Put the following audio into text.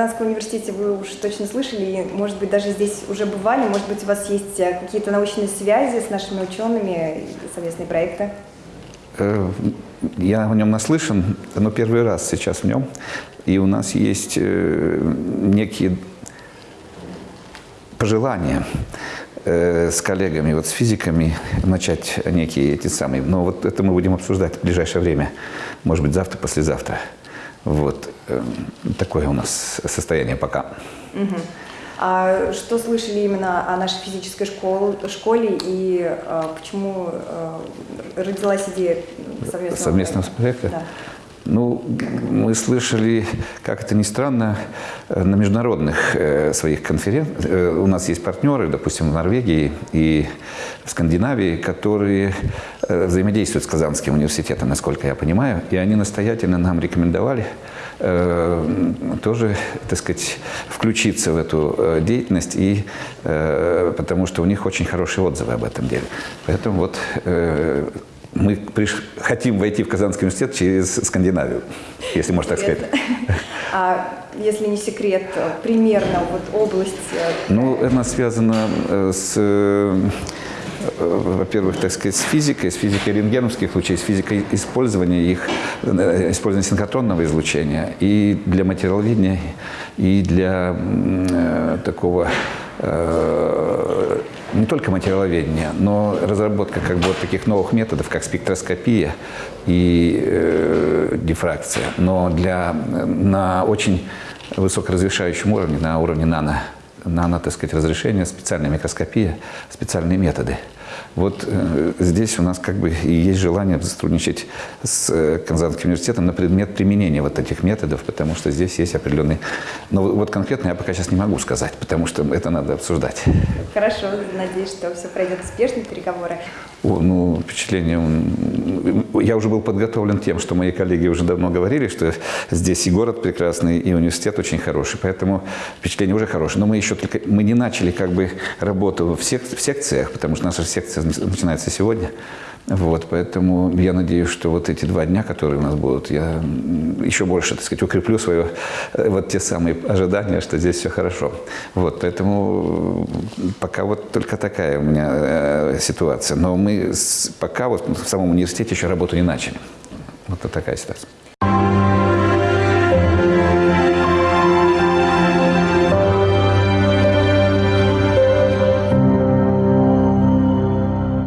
Казанском университете вы уж точно слышали, и, может быть, даже здесь уже бывали, может быть, у вас есть э, какие-то научные связи с нашими учеными, совместные проекты? Э, Я о нем наслышан, но первый раз сейчас в нем. И у нас есть э, некие пожелания с коллегами, вот с физиками, начать некие эти самые. Но вот это мы будем обсуждать в ближайшее время. Может быть, завтра, послезавтра. Вот. э, Такое у нас состояние пока. Мгм. А что слышали именно о нашей физической школ- школе и э, почему э, родилась идея совместного, Совместного проекта? Да. Ну, мы слышали, как это ни странно, э, на международных э, своих конференциях. У нас есть партнеры, допустим, в Норвегии и в Скандинавии, которые э, взаимодействуют с Казанским университетом, насколько я понимаю, и они настоятельно нам рекомендовали э, тоже, так сказать, включиться в эту э, деятельность, и, э, потому что у них очень хорошие отзывы об этом деле. Поэтому вот э, мы приш- хотим войти в Казанский университет через Скандинавию, если можно так сказать. А если не секрет, примерно вот область... э, Ну, это связано э, с, э, во-первых, так сказать, с физикой, с физикой рентгеновских лучей, с физикой использования их, использования синхротронного излучения и для материаловедения, и для такого не только материаловедения, но разработка как бы вот таких новых методов, как спектроскопия и э, дифракция, но для, на очень высокоразрешающем уровне, на уровне нано, нано, так сказать, разрешения, специальная микроскопия, специальные методы. Вот э, здесь у нас как бы и есть желание сотрудничать с э, Казанским университетом на предмет применения вот этих методов, потому что здесь есть определенные... Но вот конкретно я пока сейчас не могу сказать, потому что это надо обсуждать. Хорошо, надеюсь, что все пройдет успешно, переговоры. О, ну, впечатление... Я уже был подготовлен тем, что мои коллеги уже давно говорили, что здесь и город прекрасный, и университет очень хороший, поэтому впечатление уже хорошее. Но мы еще только... Мы не начали как бы работу в, сек- в секциях, потому что наша секция начинается сегодня. Вот, поэтому я надеюсь, что вот эти два дня, которые у нас будут, я еще больше, так сказать, укреплю свое, э, вот те самые ожидания, что здесь все хорошо. Вот, поэтому пока вот только такая у меня э, ситуация. Но мы пока вот в самом университете еще работу не начали. Вот такая ситуация.